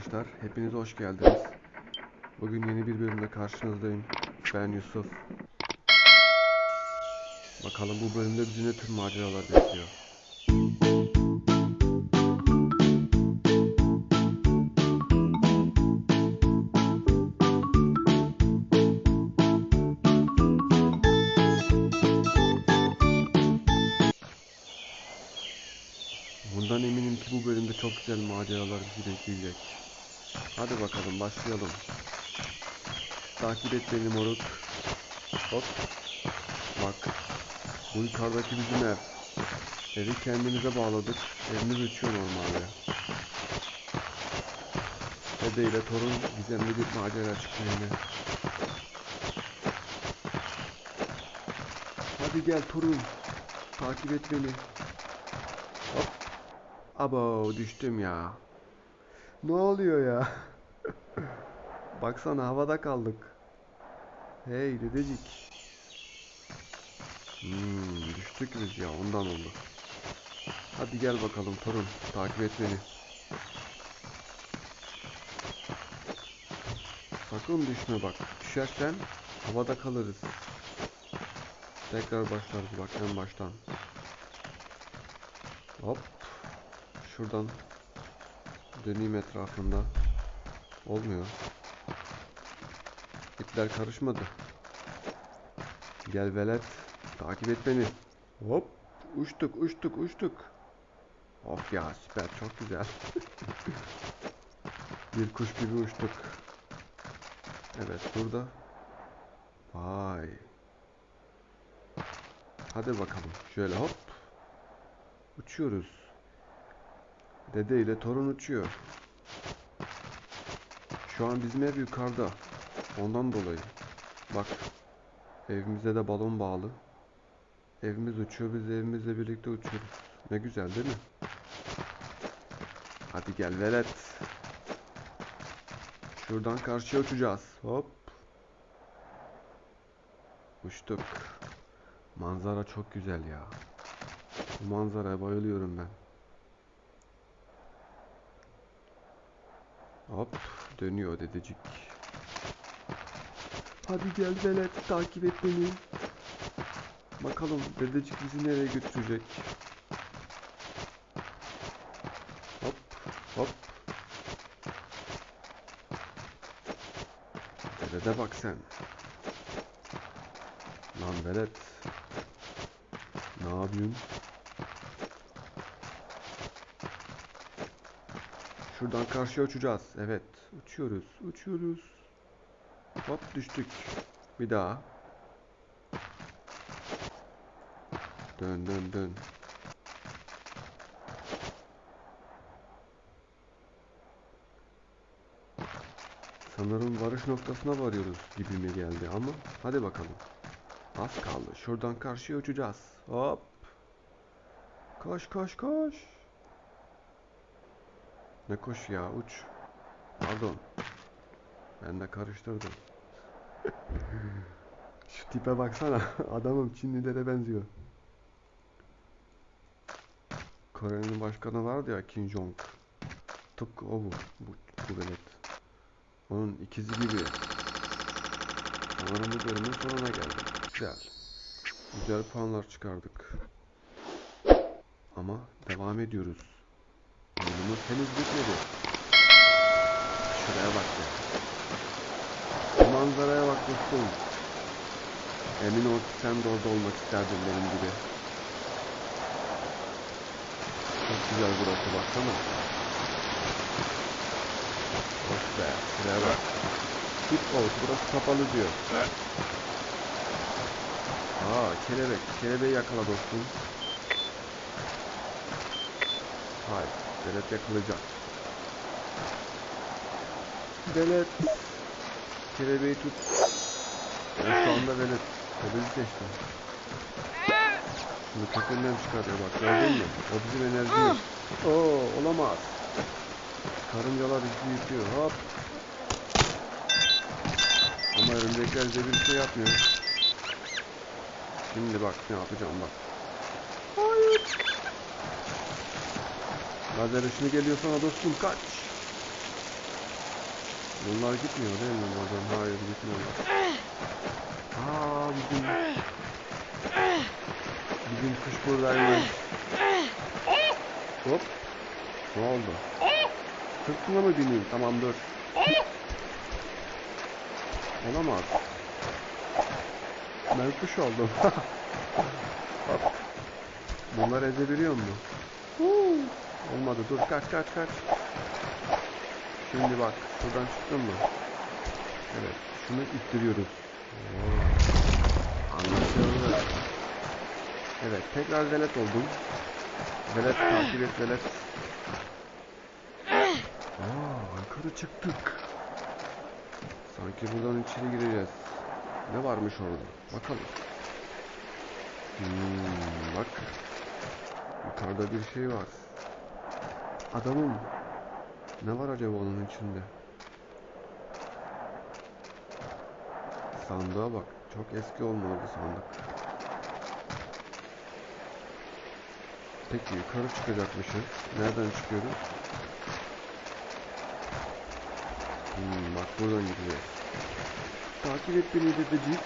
arkadaşlar, hepiniz hoş geldiniz. Bugün yeni bir bölümle karşınızdayım. Ben Yusuf. Bakalım bu bölümde bizi ne tür maceralar bekliyor. Bundan eminim ki bu bölümde çok güzel maceralar bizi bekleyecek. Hadi bakalım başlayalım. Takip et beni moruk. Hop. Bak. Bu yukarıdaki bizim ev. Evi kendimize bağladık. Evimiz uçuyor normalde. Dede ile torun gizemli bir macera çıktı yine. Hadi gel torun. Takip et beni. Hop. Abo düştüm ya. Ne oluyor ya? Baksana havada kaldık. Hey dedecik. Hmm, düştük biz ya ondan oldu. Hadi gel bakalım torun takip et beni. Sakın düşme bak. Düşersen havada kalırız. Tekrar başlarız bak en baştan. Hop. Şuradan döneyim etrafında. Olmuyor. İpler karışmadı. Gel velet. Takip et beni. Hop. Uçtuk uçtuk uçtuk. Of ya süper çok güzel. bir kuş gibi uçtuk. Evet burada. Vay. Hadi bakalım. Şöyle hop. Uçuyoruz. Dede ile torun uçuyor. Şu an bizim ev yukarıda. Ondan dolayı. Bak. Evimize de balon bağlı. Evimiz uçuyor. Biz evimizle birlikte uçuyoruz. Ne güzel değil mi? Hadi gel velet. Şuradan karşıya uçacağız. Hop. Uçtuk. Manzara çok güzel ya. Bu manzaraya bayılıyorum ben. Hop dönüyor dedecik. Hadi gel velet takip et beni. Bakalım dedecik bizi nereye götürecek. Hop hop. Dedede bak sen. Lan velet. Ne yapıyorsun? Şuradan karşıya uçacağız. Evet. Uçuyoruz. Uçuyoruz. Hop düştük. Bir daha. Dön dön dön. Sanırım varış noktasına varıyoruz gibime geldi ama hadi bakalım. Az kaldı. Şuradan karşıya uçacağız. Hop. Koş koş koş. Ne koş ya uç. Pardon. Ben de karıştırdım. Şu tipe baksana. Adamım Çinlilere benziyor. Kore'nin başkanı vardı ya Kim Jong. Tıpkı o bu. Bu, bu velet. Onun ikizi gibi. Sanırım bu bölümün sonuna geldik. Güzel. Güzel puanlar çıkardık. Ama devam ediyoruz. Oyunumuz henüz bitmedi. Şuraya bak ya. Bu manzaraya bak dostum. Emin ol ki sen de orada olmak isterdin benim gibi. güzel burası baksana. Bak be, şuraya bak. Tip out, burası kapalı diyor. Aa, kelebek. Kelebeği yakala dostum. Hayır, velet yakalayacak. Velet. Kelebeği tut. Ben şu anda velet. Kelebeği seçtim. Şunu kökünden çıkarıyor bak gördün mü? O bizim enerjimiz. Oo olamaz. Karıncalar bizi yıkıyor hop. Ama örümcekler bize bir şey yapmıyor. Şimdi bak ne yapacağım bak. Hayır. Lazer ışını geliyor sana dostum kaç. Bunlar gitmiyor değil mi oradan? Hayır gitmiyorlar. Aa bizim bizim kuş buradaymış. Hop. Ne oldu? Sırtına mı bineyim? Tamam dur. Olamaz. Ben kuş oldum. Bunlar ezebiliyor mu? Olmadı. Dur kaç kaç kaç. Şimdi bak. Şuradan çıktın mı? Evet. Şunu ittiriyoruz. Anlaşıldı. Evet. Tekrar velet oldum. Velet takip et velet. Aa, yukarı çıktık. Sanki buradan içeri gireceğiz. Ne varmış orada? Bakalım. Hmm, bak. Yukarıda bir şey var. Adamım. Ne var acaba onun içinde? Sandığa bak. Çok eski olmalı bu sandık. Peki yukarı çıkacakmışız. Nereden çıkıyoruz? Hmm, bak buradan gidiyoruz. Takip et beni dedecik.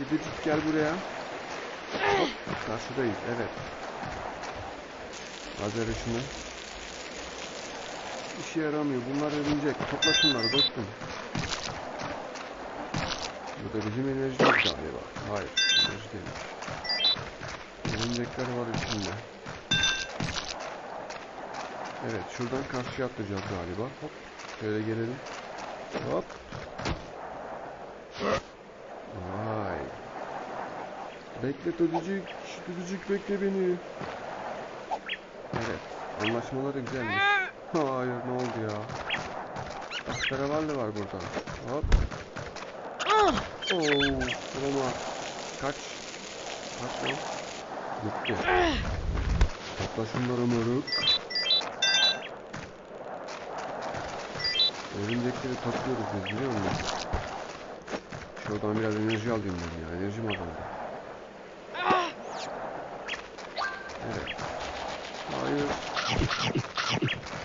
Dedecik gel buraya. Hop karşıdayız evet. Lazer ışını. İşe yaramıyor. Bunlar örümcek. Topla şunları dostum. Bu da bizim enerjimiz galiba. Hayır. Enerji değilmiş. Örümcekler var içinde. Evet şuradan karşıya atlayacağız galiba. Hop. Şöyle gelelim. Hop. Vay. Bekle Dödücük. Dödücük bekle beni. Evet. Anlaşmaları güzelmiş. Hayır ne oldu ya? Tahterevalli var burada. Hop. Oo, olamaz. Kaç. Kaç lan. Gitti. Topla şunları moruk. Örümcekleri topluyoruz biz biliyor musun? Şuradan biraz enerji alayım ben ya. Enerjim azaldı. Evet. Hayır.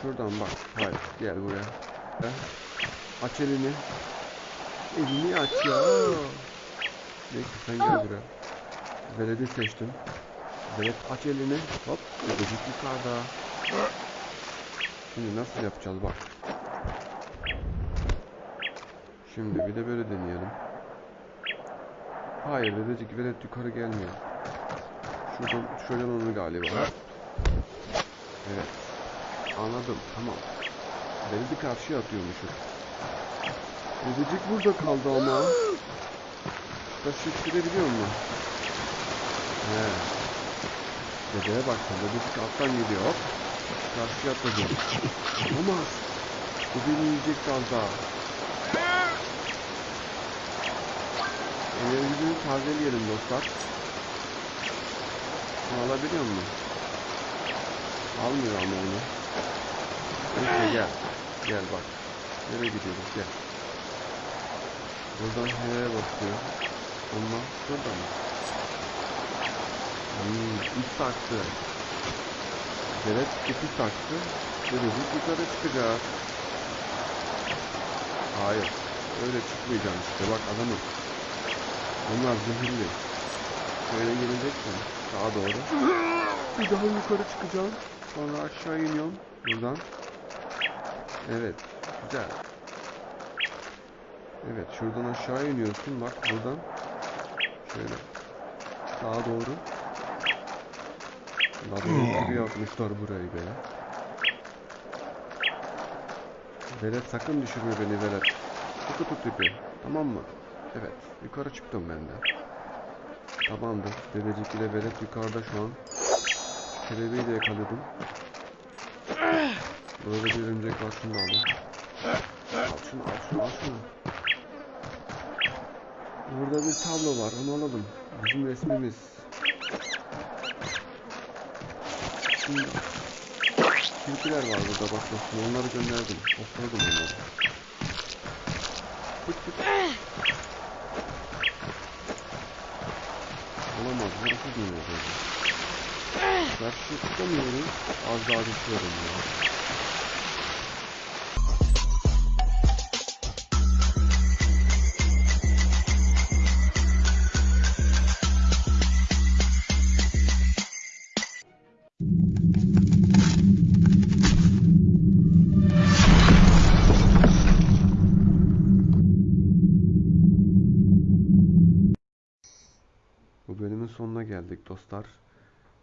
Şuradan bak. Hayır. Gel buraya. Aç elini. Elini aç ya. Neyse sen gel buraya. Veledi seçtim. Veled aç elini. Hop. Ödecik yukarıda. Şimdi nasıl yapacağız bak. Şimdi bir de böyle deneyelim. Hayır dedecik velet yukarı gelmiyor. Şuradan uçuracağım onu galiba. Evet. Anladım. Tamam. Veledi karşıya atıyormuşuz. Dedecik burada kaldı ama. Taşı ittirebiliyor mu? He. Dedeye bak sen. Dedecik alttan geliyor. Karşıya atladı. Olamaz. Bu beni yiyecek az daha. Enerjimizi tazeleyelim dostlar. Bunu alabiliyor mu? Almıyor ama onu. Neyse gel. Gel bak. Nereye gidiyoruz gel. Buradan H'ye basıyor. Ama şurada mı? Hmm, ip taktı. Evet, ipi taktı. Dedik yukarı çıkacağız. Hayır. Öyle çıkmayacağım işte. Bak adamım. Bunlar zehirli. Şöyle geleceksin. Sağa doğru. Bir daha yukarı çıkacağım. Sonra aşağı iniyorum. Buradan. Evet. Güzel. Evet. Şuradan aşağı iniyorsun. Bak buradan. Şöyle. Sağa doğru. Labirent hmm. gibi yapmışlar burayı be. Velet sakın düşürme beni Velet. Tutu tut ipi. Tamam mı? Evet. Yukarı çıktım ben de. Tamamdır. Bebecik ile Velet yukarıda şu an. Kelebeği de yakaladım. Burada bir örümcek var. Şunu da alayım. Al şunu al şunu al şunu. Burada bir tablo var. Onu alalım. Bizim resmimiz. Şimdi Tilkiler var burada bak dostum. Onları gönderdim. Topladım onları. Pıt pıt. Olamaz. Burası dönüyor böyle. Karşı tutamıyorum. Az daha düşüyorum ya. Geldik dostlar.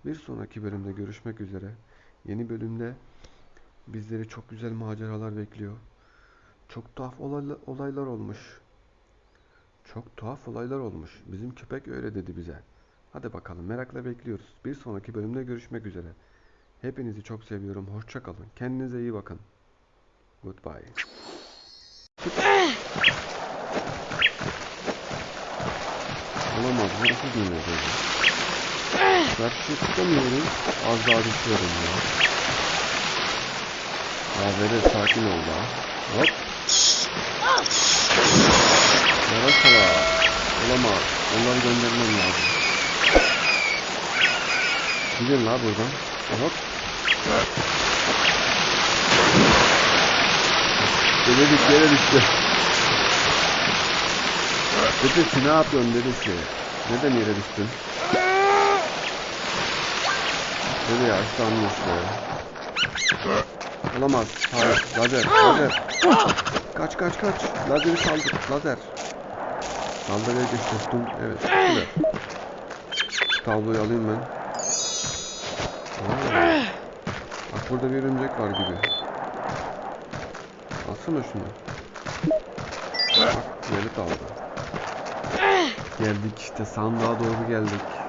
Bir sonraki bölümde görüşmek üzere. Yeni bölümde bizleri çok güzel maceralar bekliyor. Çok tuhaf olayla- olaylar olmuş. Çok tuhaf olaylar olmuş. Bizim köpek öyle dedi bize. Hadi bakalım merakla bekliyoruz. Bir sonraki bölümde görüşmek üzere. Hepinizi çok seviyorum. Hoşça kalın. Kendinize iyi bakın. Goodbye. Olamaz. Burası dönüyor Karşı tutamıyorum. Az daha düşüyorum ya. Ya Vedat sakin ol da. Hop. Yavaş. Olamaz. Onları göndermem lazım. Gidin la buradan. Hop. Dedelik yere düştü. Dedesi ne yapıyorsun dedesi? Neden yere düştün? Dede ya ıslanmış be. Olamaz. Hayır. Lazer. Lazer. Kaç kaç kaç. Lazeri saldır. Lazer. Saldırıya geç dostum. Evet. Güzel. Tabloyu alayım ben. Aa. Bak burada bir örümcek var gibi. Alsana şunu. Bak Velet aldı. Geldik işte sandığa doğru geldik.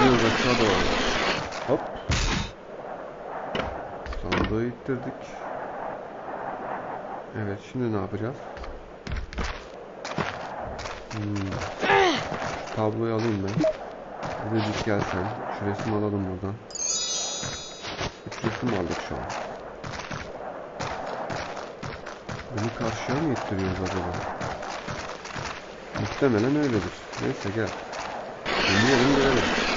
İttiriyoruz aşağı doğru. Hop. Sandığı ittirdik. Evet şimdi ne yapacağız? Hmm. Tabloyu alayım ben. Dedik gel sen. Şu resmi alalım buradan. Üç resim aldık şu an. Bunu karşıya mı ittiriyoruz acaba? Muhtemelen öyledir. Neyse gel. Dinleyelim görelim.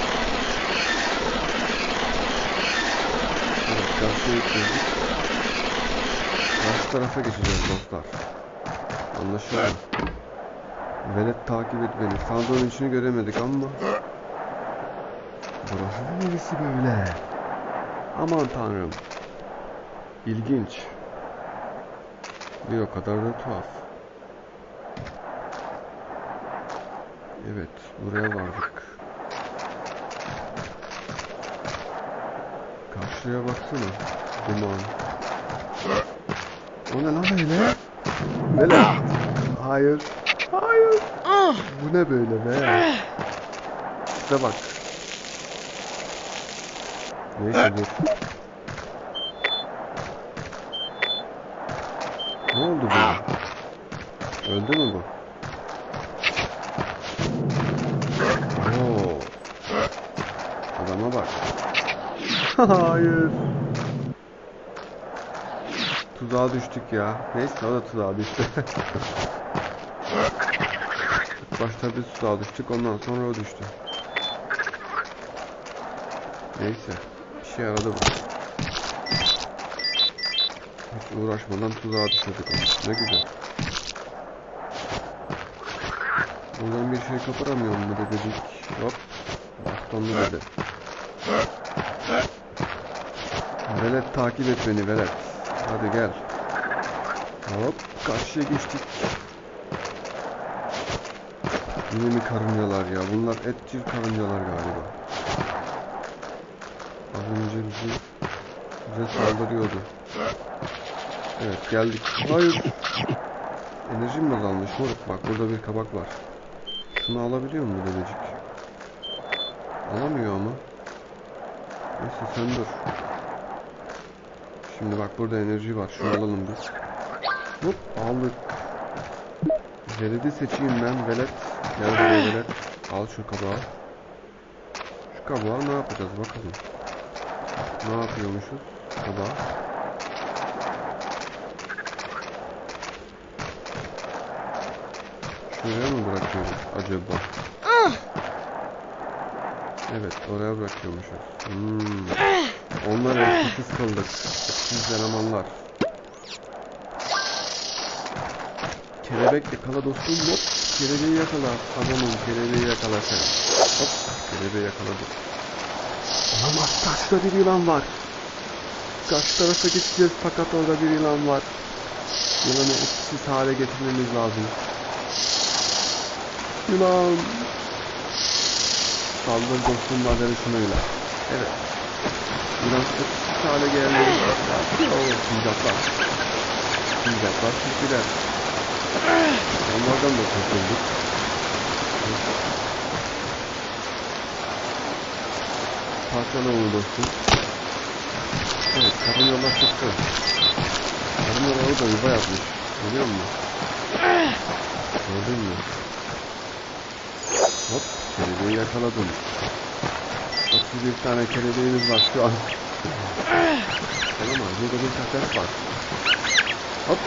Evet karşıya ittirdik. Karşı tarafa geçeceğiz dostlar. Anlaşıldı. Velet takip et beni. Sandığın içini göremedik ama. Burası neresi böyle? Aman tanrım. İlginç. Bir o kadar da tuhaf. Evet, buraya vardık. Karşıya baksana. Duman. O ne lan öyle? Böyle. Hayır. Hayır. Bu ne böyle be? İşte bak. Neyse dur. Ne oldu böyle? Öldü mü bu? Hayır. Tuzağa düştük ya. Neyse o da tuzağa düştü. Başta biz tuzağa düştük ondan sonra o düştü. Neyse. İşe yaradı bu. Hiç uğraşmadan tuzağa düşürdük onu. Ne güzel. Buradan bir şey koparamıyor mu dedik. Hop. Bastonlu dedi. Velet takip et beni Velet. Hadi gel. Hop. Karşıya geçtik. Yine mi karıncalar ya? Bunlar etçil karıncalar galiba. Az önce bizi bize saldırıyordu. Evet geldik. Hayır. Enerjim mi azalmış moruk? Bak burada bir kabak var. Şunu alabiliyor mu dedecik? Alamıyor ama. Neyse sen dur. Şimdi bak burada enerji var. Şunu alalım biz. Hop aldık. Veledi seçeyim ben. Velet. Gel buraya velet. Al şu kabağı. Şu kabağı ne yapacağız bakalım. Ne yapıyormuşuz? Kabağı. Şuraya mı bırakıyoruz acaba? Evet oraya bırakıyormuşuz. Hmm. Onlar etkisiz kıldık. Etkisiz elemanlar. Kelebek yakala dostum hop. Kelebeği yakala. Adamım kelebeği yakala sen. Hop. Kelebeği yakaladık. Olamaz karşıda bir yılan var. Karşı tarafa geçeceğiz fakat orada bir yılan var. Yılanı etkisiz hale getirmemiz lazım. Yılan. Saldır dostum madeni şunuyla. Evet. Yılan etkisiz hale geldi. Oo, sincaplar. Sincaplar tilkiler. Onlardan da kurtulduk. Parçala onu dostum. Evet, karın yola çıktı. Karın yola orada yuva yapmış. Görüyor musun? Gördün mü? Hop, kelebeği yakaladım. 31 tane kelebeğimiz var şu an. Tamam burada bir kafes var. Hop,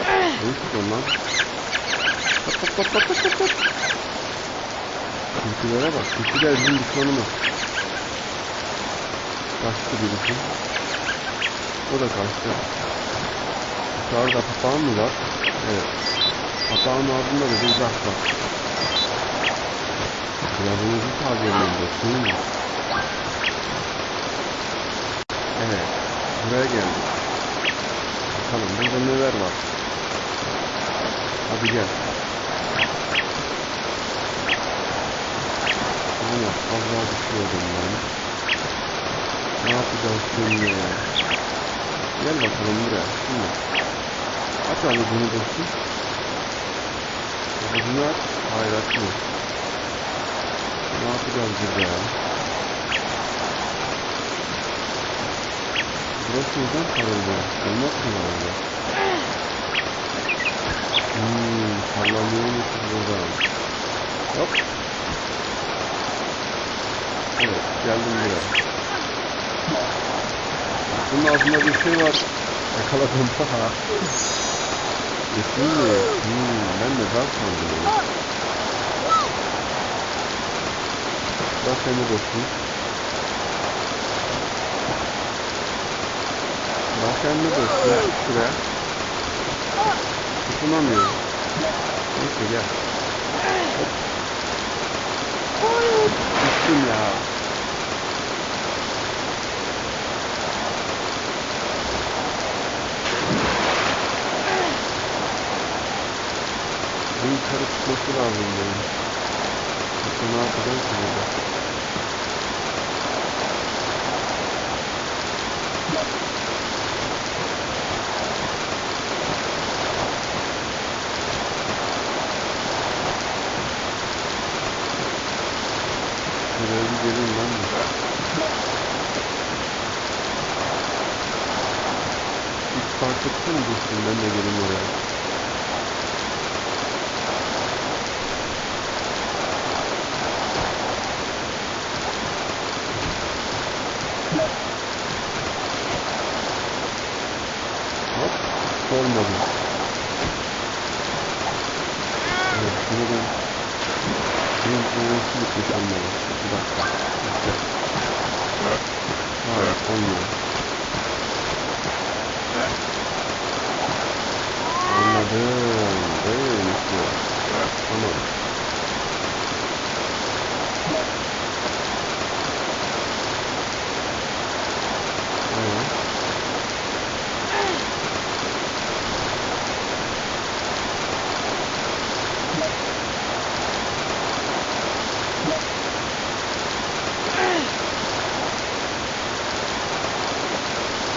ne istiyorsun lan? Hop hop hop hop hop hop. Tilkilere bak, tilkiler bizim düşmanımız. Kaçtı birisi. O da kaçtı. Yukarıda papağan mı var? Evet. Papağanın ardında da bir zah var. Pilavımızı tazeleyin dostum. Evet. Buraya geldik. Bakalım burada neler var. Hadi gel. Allah fazla düşüyordum ben. Ne yapacağız şimdi ya? Gel bakalım buraya. Şimdi. Aç avucunu dostum. Avucunu aç. Hayır açmıyor. Ne yapacağız burada ya? Burası neden sarıldı? Olmaz mı herhalde? Hmm, sallanıyormuşuz buradan. Hop. Evet, geldim buraya. Bunun altında bir şey var. Yakaladım. Yesin mi? Hmm, ben de ben sandım onu. Bak seni dostum. De dostum. Şuraya. Tutunamıyorum. Neyse gel. Düştüm ya. Bu yukarı çıkması lazım benim. Yoksa ne yapacağım ki burada? Şuraya bir geleyim ben de. Hiç fark ettin mi dostum? Ben de geleyim oraya. Hop, olmadı. Evet, şunu ben... Bunun enerjisi bitmiş olmalı. Bir dakika. Bekle. Hayır, olmuyor. Anladım. Böyleymiş bu. Tamam. Evet.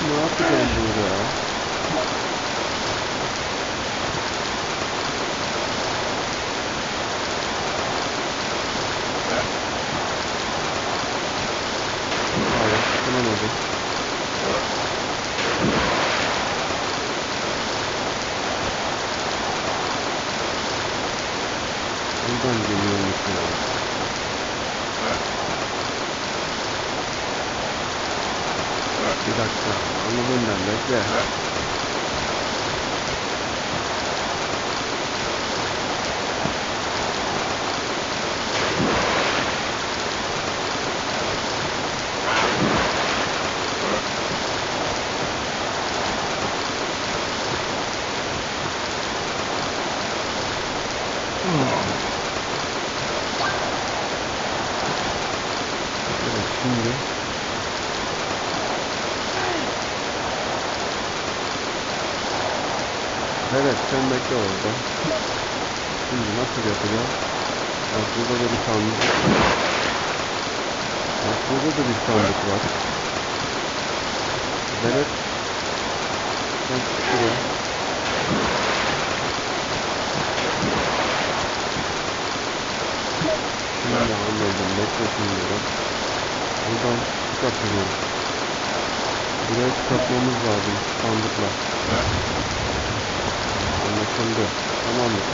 Ne yapacağım burada ya? çıkamadı. Buradan geliyormuş ya. Bir dakika. Anladım ben. Bekle. Evet şimdi Evet sen bekle orada. Şimdi nasıl yapacağız? Bak burada da bir sandık. Bak burada da bir sandık var. Evet. Sen çık şuraya. Şimdi anladım. Bekle şimdi bak. Buradan çıkartıyoruz. Buraya çıkartmamız lazım sandıkla. Anlaşıldı. Tamam mı?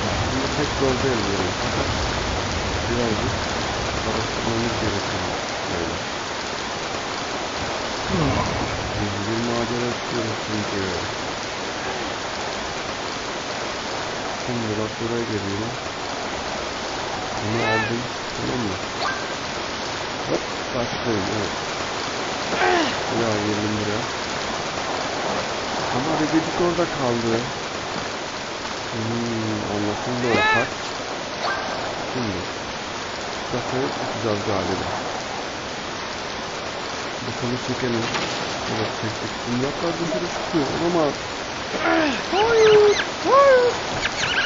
Aslında pek zor değil böyle. Fakat birazcık araştırmamız gerekiyor. Böyle. Biz bir macera çıkıyoruz çünkü. Şimdi bak buraya geliyorum. Bunu aldım. Tamam mı? Hop. Başlayayım. Evet. Ya geldim buraya. Ama bebecik orada kaldı. Hmm, anlaşıldı o kart. Şimdi. Kafayı atacağız galiba. Bakalım çekelim. Evet çektik. Şimdi yaprak dışarı çıkıyor. Olamaz. Hayır. Hayır.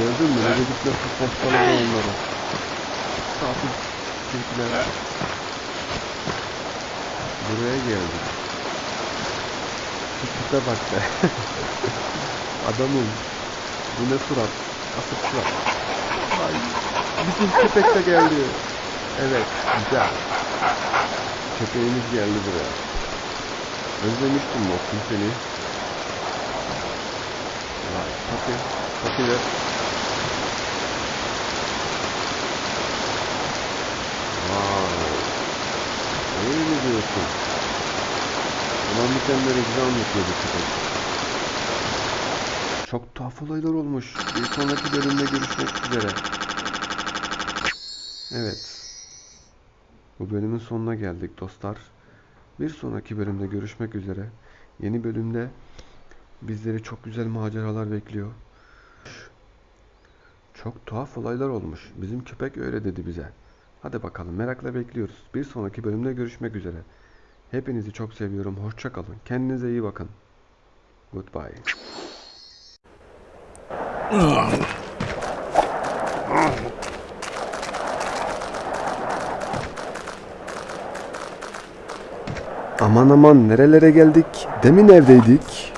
Gördün mü? Bebecik nasıl postaladı onları. Tatil tilkiler. Buraya geldik. Tipe bak be. Adamım. Bu ne surat? Asık surat. Ay. Bizim köpek de geldi. Evet. Güzel. Köpeğimiz geldi buraya. Özlemiştim Mokkum seni. Vay. Papi. Papi de. Wow. Öyle mi diyorsun? Olan bitenleri bize anlatıyor bu köpek. Çok tuhaf olaylar olmuş. Bir sonraki bölümde görüşmek üzere. Evet. Bu bölümün sonuna geldik dostlar. Bir sonraki bölümde görüşmek üzere. Yeni bölümde bizleri çok güzel maceralar bekliyor. Çok tuhaf olaylar olmuş. Bizim köpek öyle dedi bize. Hadi bakalım merakla bekliyoruz. Bir sonraki bölümde görüşmek üzere. Hepinizi çok seviyorum. Hoşça kalın. Kendinize iyi bakın. Goodbye. Aman aman nerelere geldik? Demin evdeydik.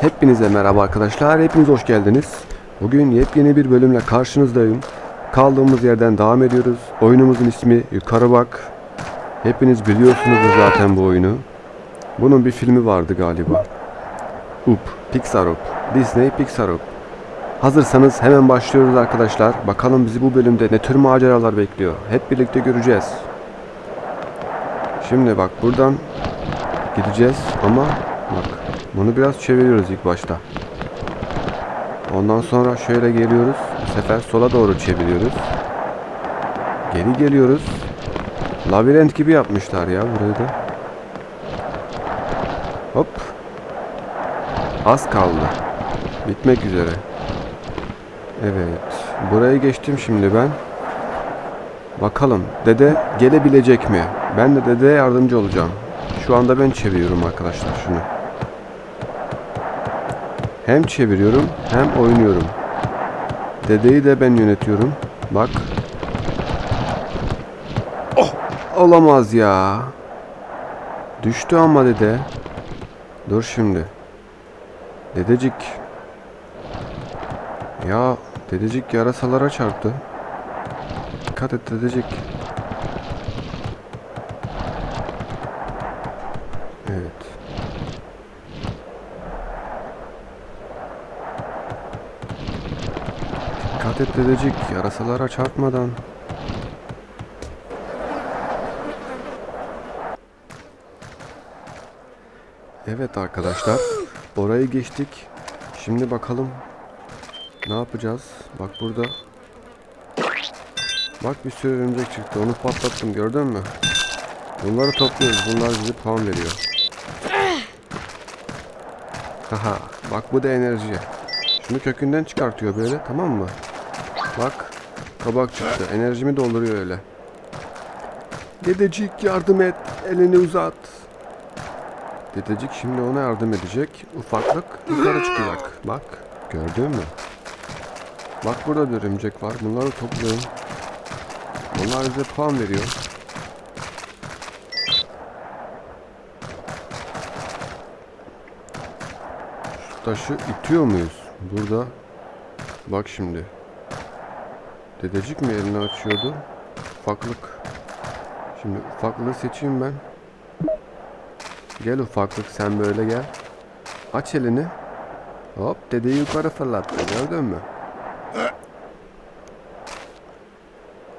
Hepinize merhaba arkadaşlar. Hepiniz hoş geldiniz. Bugün yepyeni bir bölümle karşınızdayım. Kaldığımız yerden devam ediyoruz. Oyunumuzun ismi Yukarı Bak. Hepiniz biliyorsunuzdur zaten bu oyunu. Bunun bir filmi vardı galiba. Up, Pixar Up. Disney Pixar Up. Hazırsanız hemen başlıyoruz arkadaşlar. Bakalım bizi bu bölümde ne tür maceralar bekliyor. Hep birlikte göreceğiz. Şimdi bak buradan gideceğiz ama bak bunu biraz çeviriyoruz ilk başta. Ondan sonra şöyle geliyoruz. Bu sefer sola doğru çeviriyoruz. Geri geliyoruz. Labirent gibi yapmışlar ya burayı da. Hop. Az kaldı. Bitmek üzere. Evet. Burayı geçtim şimdi ben. Bakalım dede gelebilecek mi? Ben de dedeye yardımcı olacağım. Şu anda ben çeviriyorum arkadaşlar şunu. Hem çeviriyorum hem oynuyorum. Dedeyi de ben yönetiyorum. Bak. Oh! Olamaz ya. Düştü ama dede. Dur şimdi. Dedecik. Ya Dedecik yarasalara çarptı. Dikkat et dedecik. Evet. Dikkat et dedecik. Yarasalara çarpmadan. Evet arkadaşlar. Orayı geçtik. Şimdi bakalım ne yapacağız? Bak burada. Bak bir sürü örümcek çıktı. Onu patlattım gördün mü? Bunları topluyoruz. Bunlar bize puan veriyor. Haha. Bak bu da enerji. Şunu kökünden çıkartıyor böyle tamam mı? Bak. Kabak çıktı. Enerjimi dolduruyor öyle. Dedecik yardım et. Elini uzat. Dedecik şimdi ona yardım edecek. Ufaklık yukarı çıkacak. Bak. Gördün mü? Bak burada bir örümcek var. Bunları toplayın. Onlar bize puan veriyor. Şu taşı itiyor muyuz? Burada. Bak şimdi. Dedecik mi elini açıyordu? Ufaklık. Şimdi ufaklığı seçeyim ben. Gel ufaklık sen böyle gel. Aç elini. Hop dedeyi yukarı fırlattı gördün mü?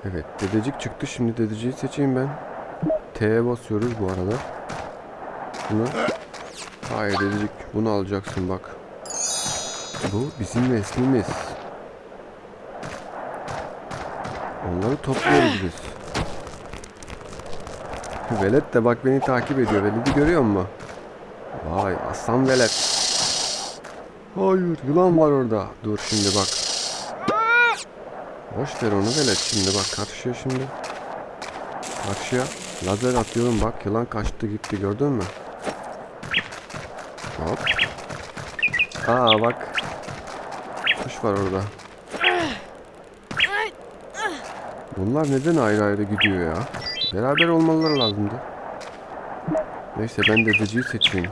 Evet dedecik çıktı şimdi dedeciyi seçeyim ben. T'ye basıyoruz bu arada. Bunu. Hayır dedecik bunu alacaksın bak. Bu bizim neslimiz. Onları topluyoruz. Velet de bak beni takip ediyor. Velet'i görüyor musun? Vay aslan velet. Hayır yılan var orada. Dur şimdi bak. Boş ver onu velet şimdi bak karşıya şimdi. Karşıya lazer atıyorum bak yılan kaçtı gitti gördün mü? Hop. Aa bak. Kuş var orada. Bunlar neden ayrı ayrı gidiyor ya? Beraber olmaları lazımdı. Neyse ben dedeciyi seçeyim.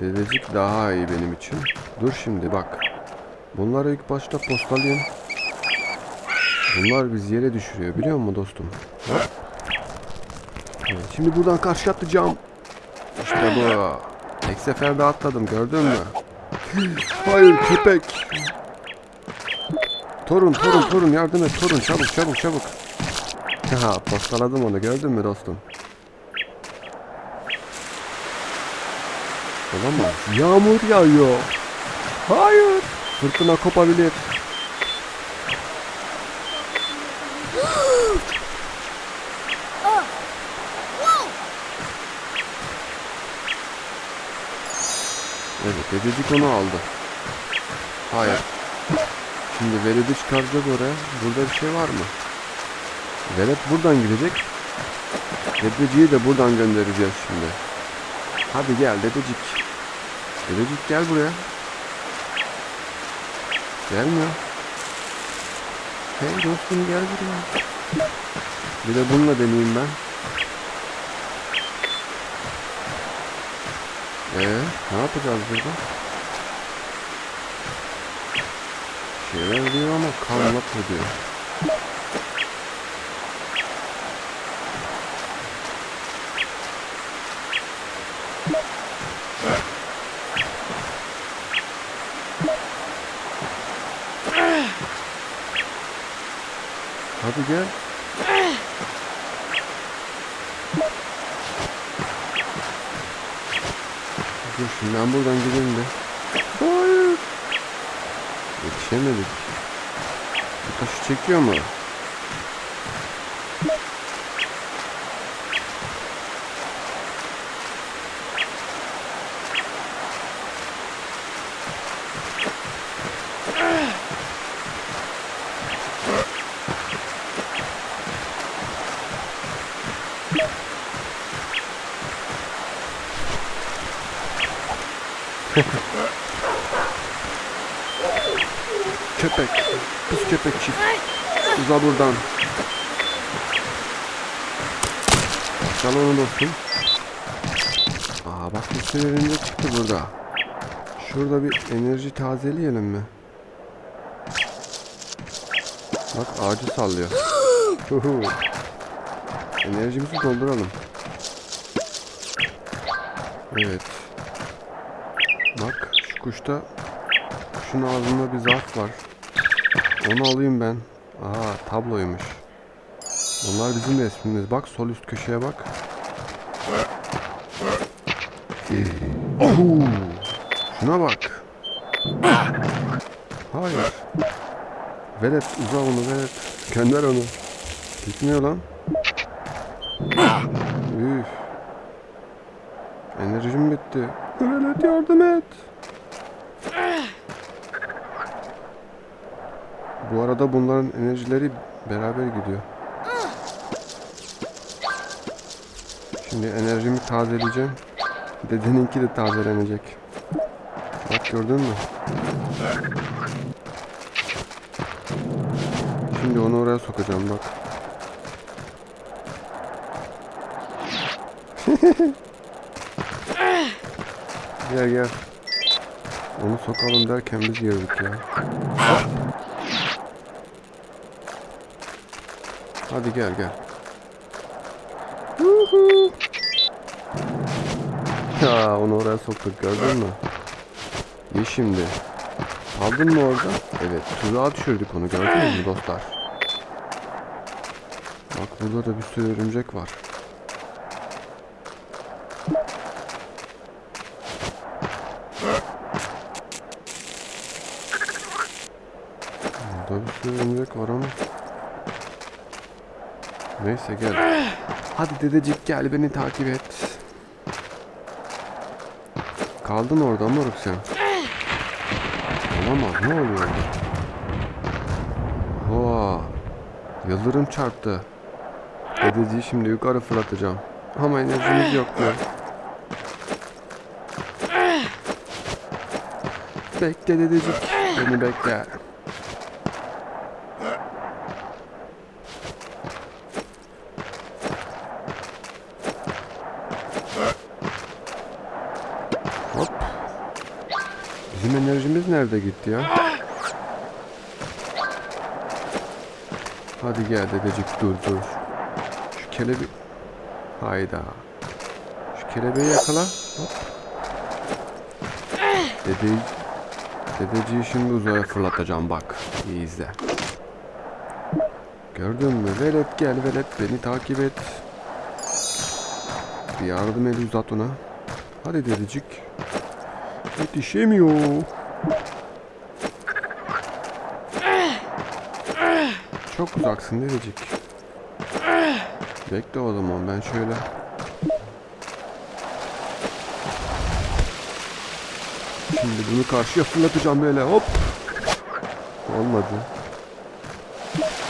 Dedecik daha iyi benim için. Dur şimdi bak. Bunları ilk başta postalayayım. Bunlar bizi yere düşürüyor biliyor musun dostum? Evet, şimdi buradan karşı atlayacağım. İşte bu. Tek seferde atladım gördün mü? Hayır köpek. Torun torun torun yardım et torun çabuk çabuk çabuk. Haha postaladım onu gördün mü dostum? Olamaz. Yağmur yağıyor. Hayır. Fırtına kopabilir. Evet, dedecik onu aldı. Hayır. Şimdi veledi çıkaracak oraya. Burada bir şey var mı? Velet buradan gidecek. Dedeciyi de buradan göndereceğiz şimdi. Hadi gel dedecik. Dedecik gel buraya. Gelmiyor. Hey dostum gel buraya. Bir de bununla deneyeyim ben. Ee, ne yapacağız burada? Şeyler diyor ama kalmak diyor. Gel. Dur ben buradan gideyim de. Hayır. Yetişemedik. Bu taşı çekiyor mu? Köpek. Pis köpek çift. Uza buradan. Çal onu dostum. Aa bak bir sürü çıktı burada. Şurada bir enerji tazeleyelim mi? Bak ağacı sallıyor. Enerjimizi dolduralım. Evet. Bak şu kuşta kuşun ağzında bir zarf var. Onu alayım ben. Aa tabloymuş. Onlar bizim resmimiz. Bak sol üst köşeye bak. Şuna bak. Hayır. Velet uza onu velet. Gönder onu. Gitmiyor lan. Üf. Enerjim bitti. Velet yardım et. Bu arada bunların enerjileri beraber gidiyor. Şimdi enerjimi tazeleyeceğim. Dedeninki de tazelenecek. Bak gördün mü? Şimdi onu oraya sokacağım bak. gel gel. Onu sokalım derken biz girdik ya. Hadi gel gel. Ya onu oraya soktuk gördün mü? İyi şimdi. Aldın mı orada? Evet tuzağa düşürdük onu gördünüz mü dostlar? Bak burada da bir sürü örümcek var. Burada bir sürü örümcek var ama. Neyse gel. Hadi dedecik gel beni takip et. Kaldın orada moruk sen. Olamaz ne oluyor orada? Hoa. Yıldırım çarptı. Dedeciyi şimdi yukarı fırlatacağım. Ama enerjimiz yok diyor. Bekle dedecik. Beni bekle. Enerjimiz nerede gitti ya? Hadi gel dedecik dur dur. Şu kelebi... Hayda. Şu kelebeği yakala. Hop. Dedeyi... Dedeciyi şimdi uzaya fırlatacağım bak. İyi izle. Gördün mü? Velet gel velet beni takip et. Bir yardım eli uzat ona. Hadi dedecik. Yetişemiyor. Çok uzaksın dedecik. Bekle o zaman ben şöyle. Şimdi bunu karşıya fırlatacağım böyle hop. Olmadı.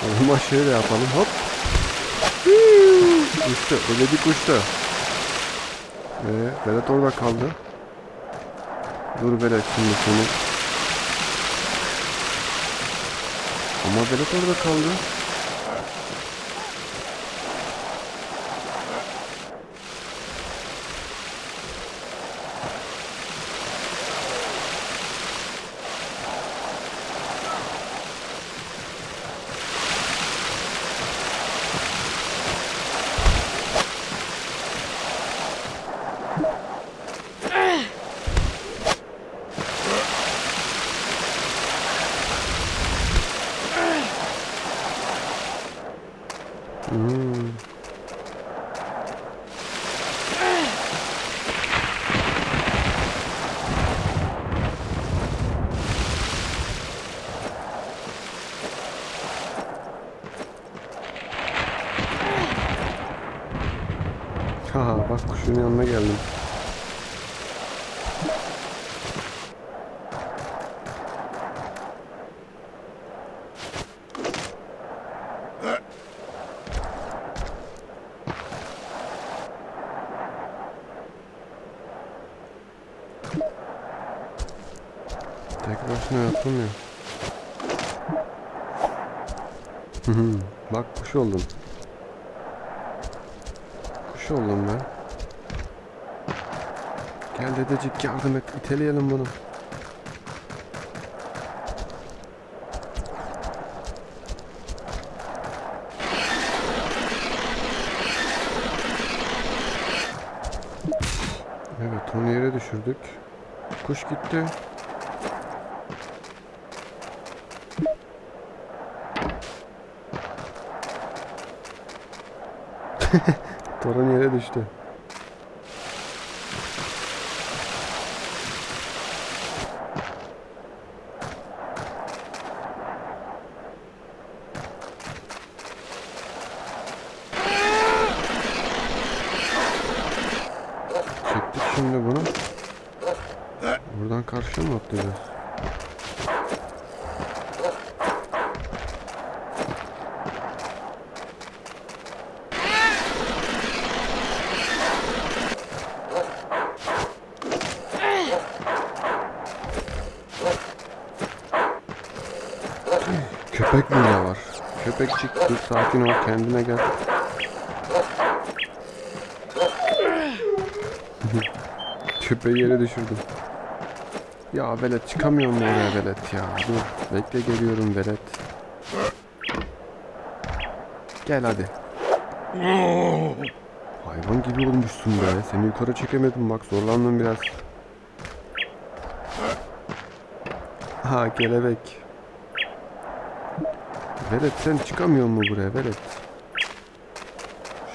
O zaman şöyle yapalım hop. Uçtu. Dedecik uçtu. Ee, Berat orada kaldı. Dur Berat şimdi seni. Ama Berat orada kaldı. Hmm. Bak kuşun yanına geldim. Tek başına yapılmıyor. Bak kuş oldum. yardım et iteleyelim bunu. Evet onu yere düşürdük. Kuş gitti. Torun yere düştü. Köpekçik dur sakin ol kendine gel. Köpeği yere düşürdüm. Ya velet çıkamıyor mu oraya velet ya? Dur bekle geliyorum velet. Gel hadi. Hayvan gibi olmuşsun be. Seni yukarı çekemedim bak zorlandım biraz. Ha kelebek. Velet sen çıkamıyor mu buraya velet?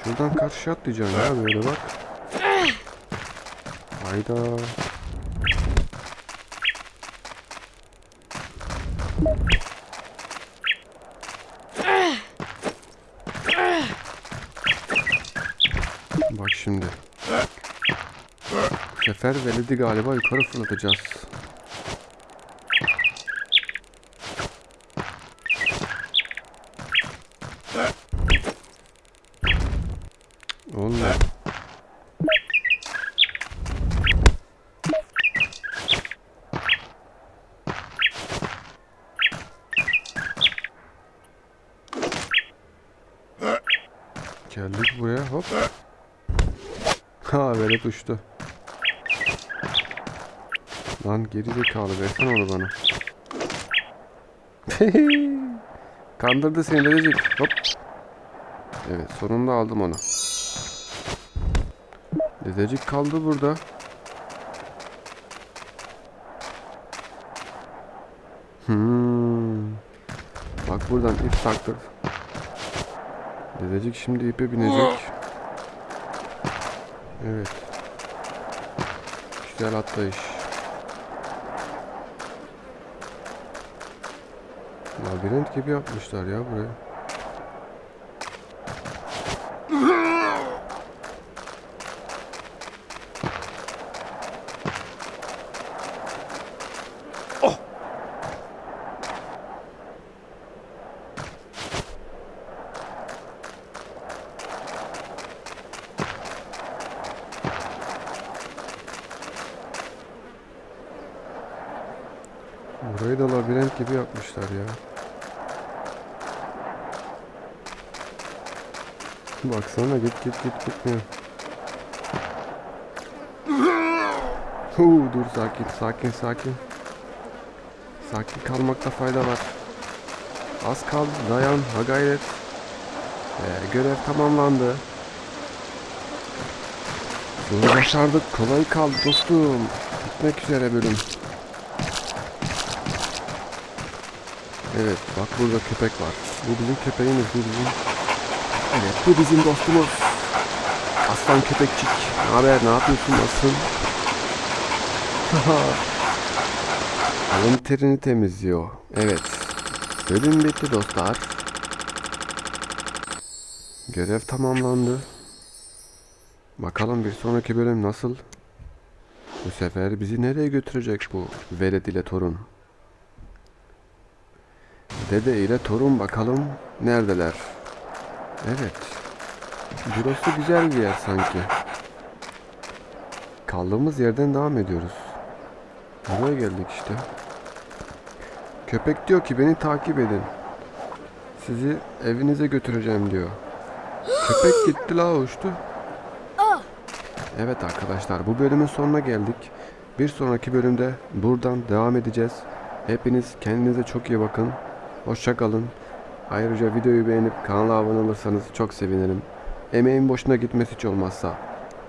Şuradan karşıya atlayacaksın ya böyle bak. Hayda. Bak şimdi. Bu sefer veledi galiba yukarı fırlatacağız. Olmuyor. Geldik buraya hop. Ha velet uçtu. Lan geri zekalı versene onu bana. Kandırdı seni dedecik. Hop. Evet sonunda aldım onu. Dedecik kaldı burada. Hmm. Bak buradan ip taktır. Dedecik şimdi ipe binecek. Evet. Güzel atlayış. Labirent gibi yapmışlar ya burayı da labirent gibi yapmışlar ya. Baksana git git git gitmiyor. Huu, dur sakin sakin sakin. Sakin kalmakta fayda var. Az kaldı dayan ha gayret. Ee, görev tamamlandı. Bunu başardık kolay kaldı dostum. Bitmek üzere bölüm. Evet bak burada köpek var. Bu bizim köpeğimiz bu bizim. Evet bu bizim dostumuz. Aslan köpekçik. Ne haber ne yapıyorsun nasılsın? Alın terini temizliyor. Evet. Bölüm bitti dostlar. Görev tamamlandı. Bakalım bir sonraki bölüm nasıl? Bu sefer bizi nereye götürecek bu velet ile torun? Dede ile torun bakalım neredeler? Evet. Burası güzel bir yer sanki. Kaldığımız yerden devam ediyoruz. Buraya geldik işte. Köpek diyor ki beni takip edin. Sizi evinize götüreceğim diyor. Köpek gitti la uçtu. Evet arkadaşlar bu bölümün sonuna geldik. Bir sonraki bölümde buradan devam edeceğiz. Hepiniz kendinize çok iyi bakın. Hoşça kalın. Ayrıca videoyu beğenip kanala abone olursanız çok sevinirim. Emeğin boşuna gitmesi hiç olmazsa.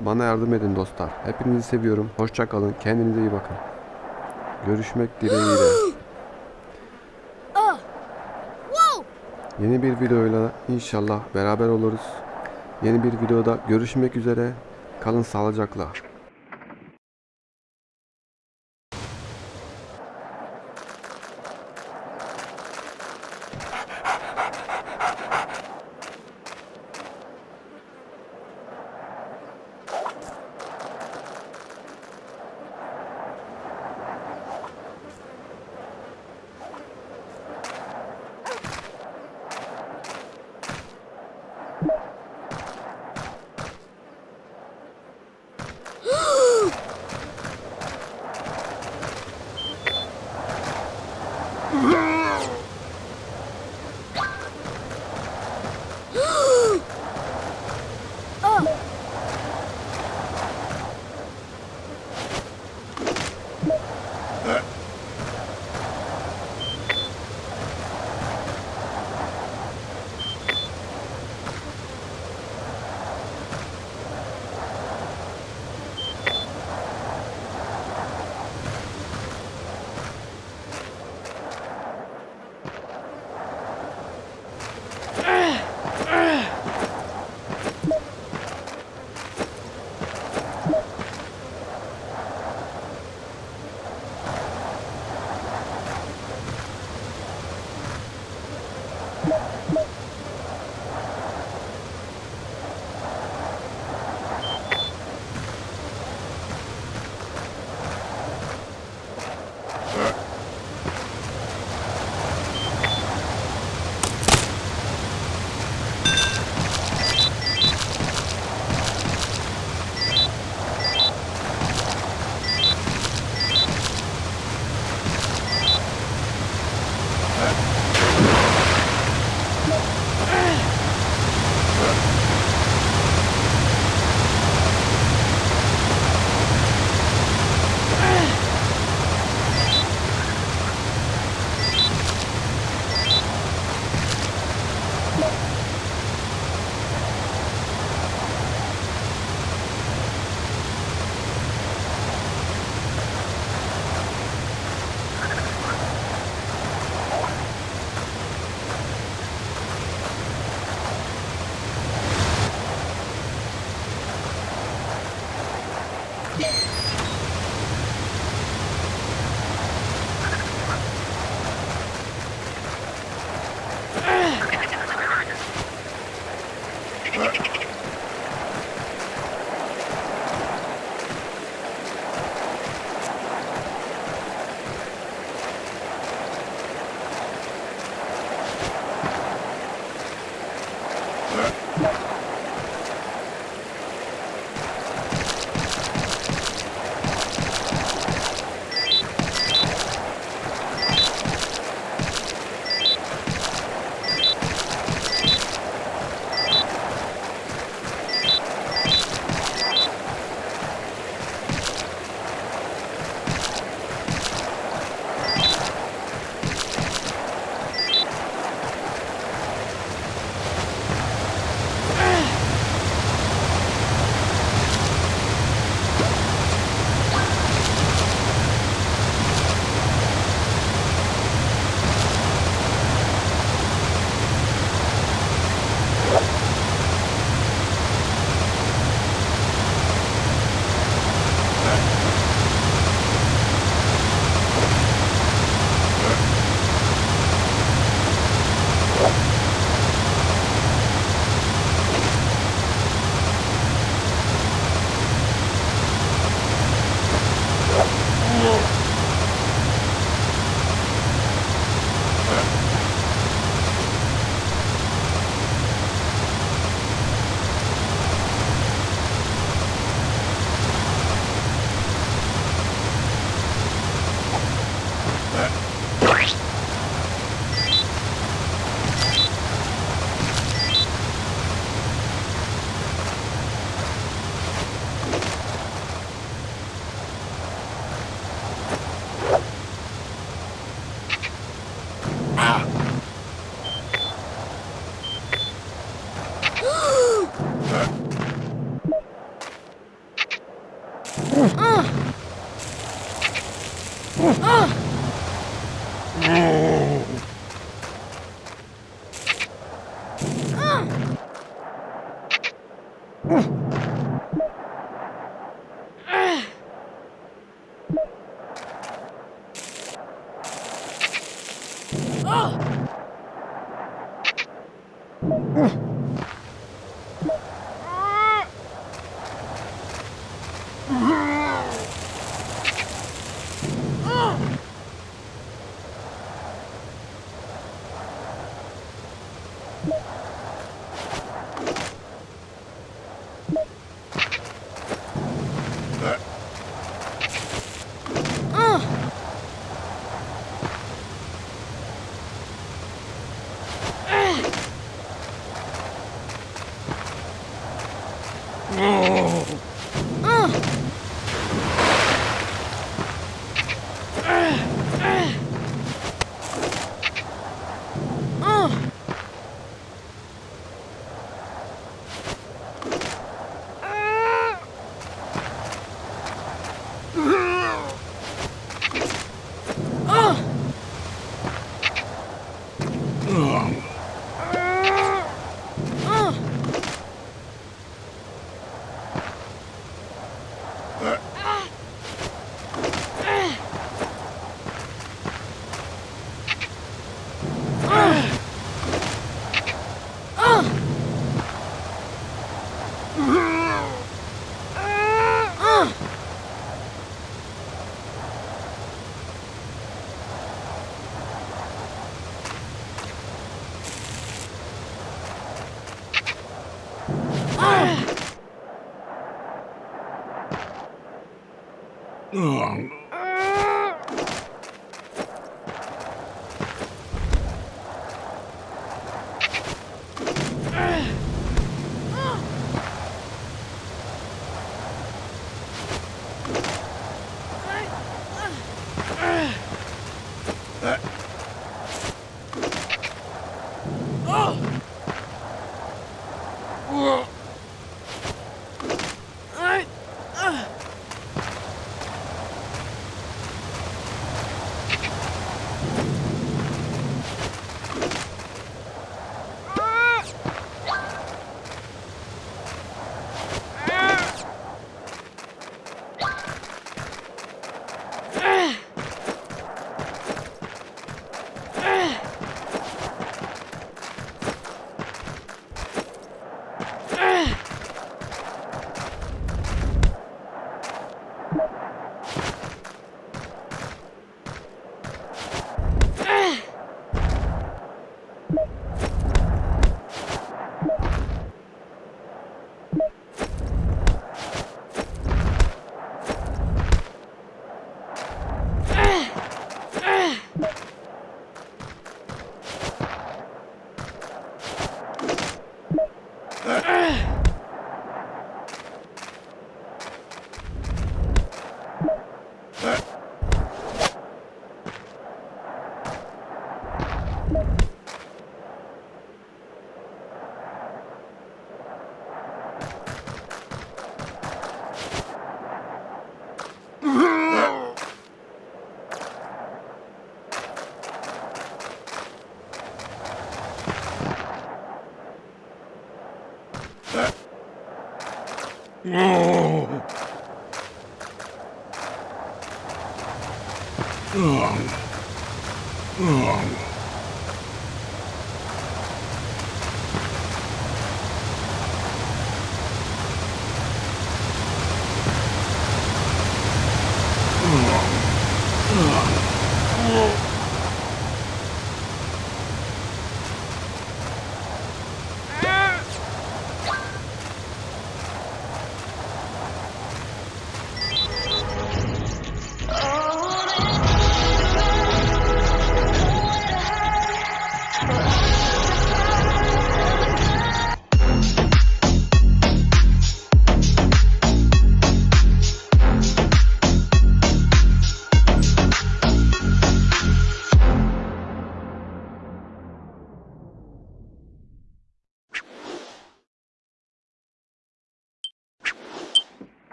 Bana yardım edin dostlar. Hepinizi seviyorum. Hoşça kalın. Kendinize iyi bakın. Görüşmek dileğiyle. Yeni bir videoyla inşallah beraber oluruz. Yeni bir videoda görüşmek üzere. Kalın sağlıcakla.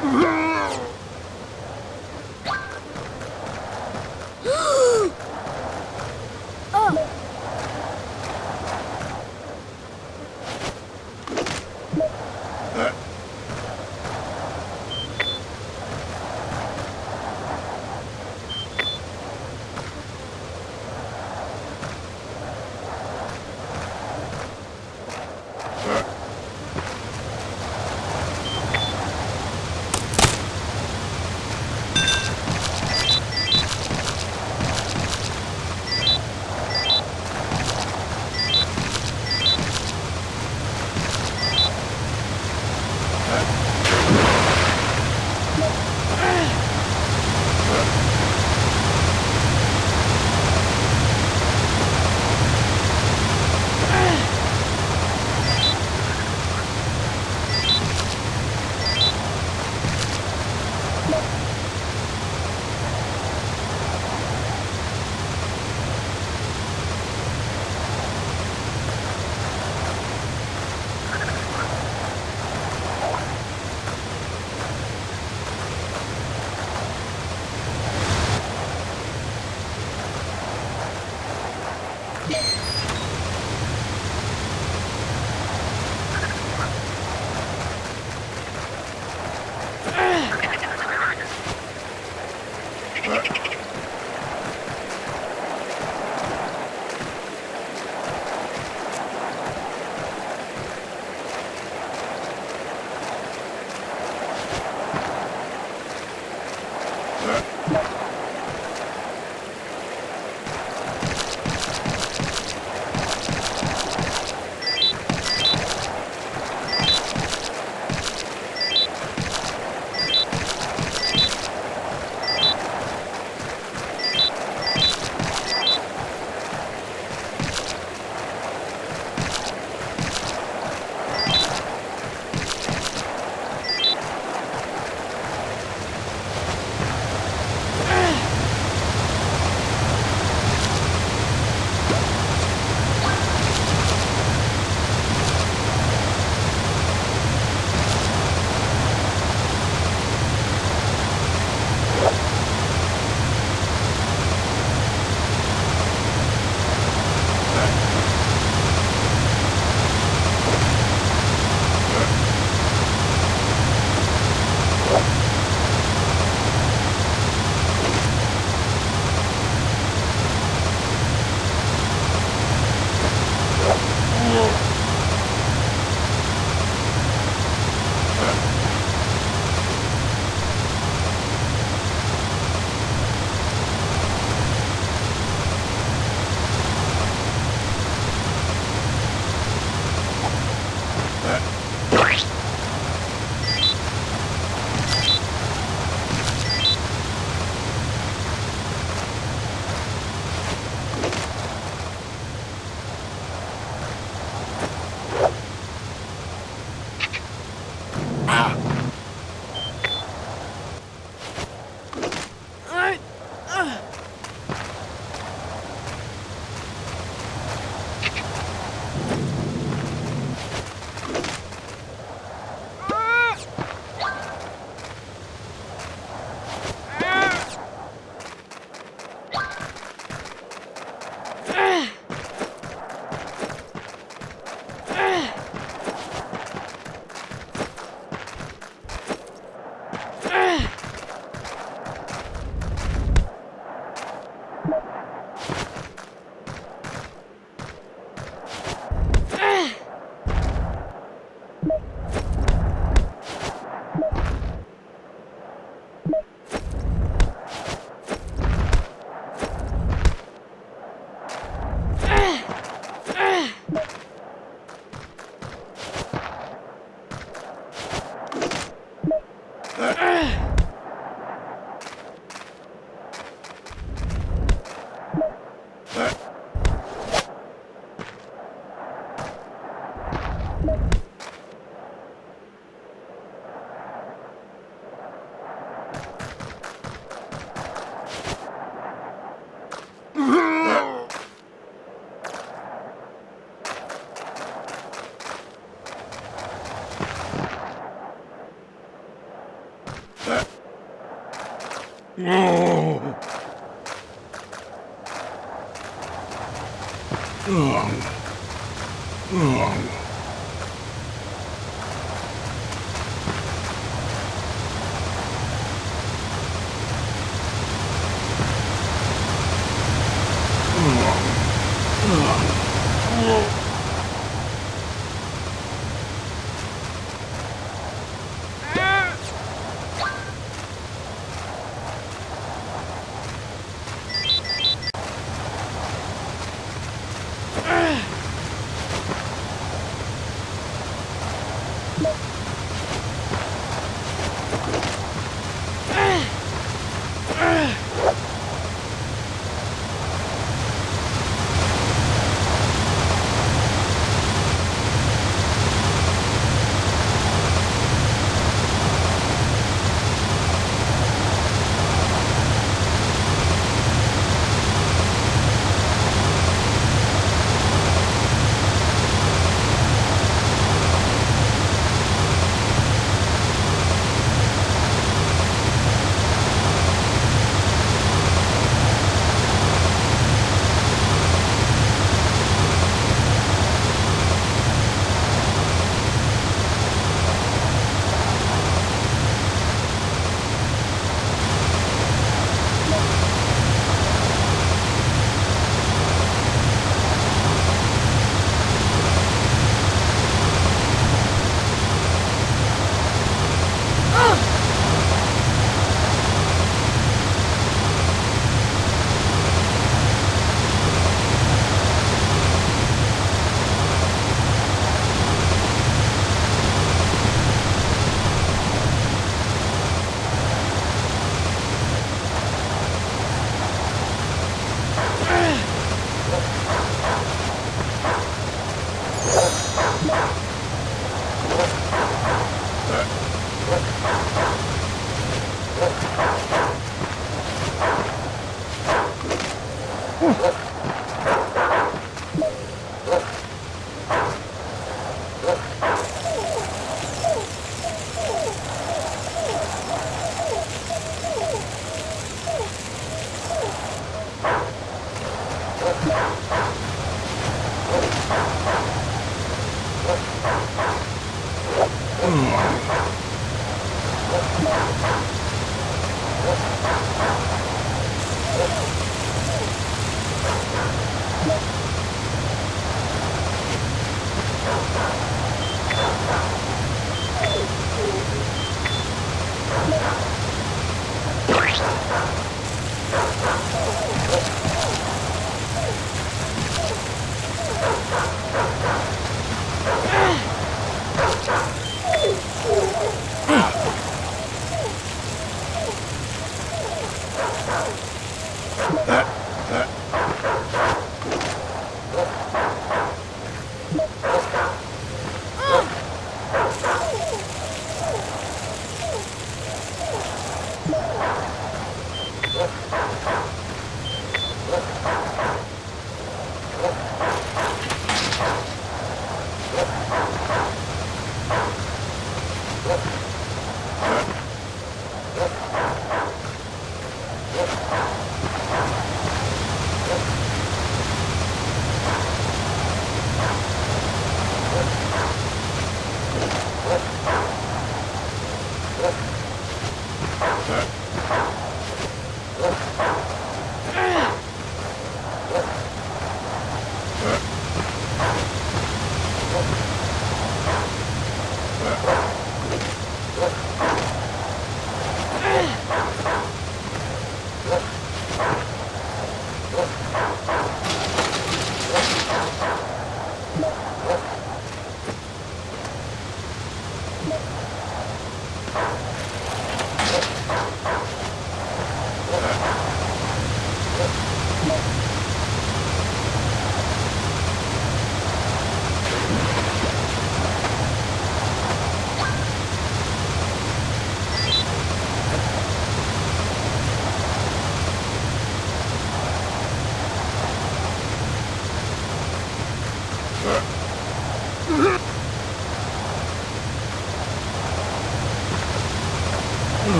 Ugh!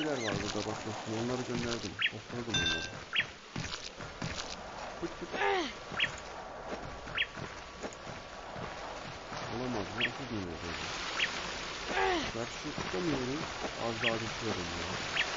Tilkiler var burada bak dostum. Onları gönderdim. Topladım onları. Fıt fıt. Olamaz. Burası değil o zaman. Karşı çıkamıyorum. Az daha düşüyorum ya.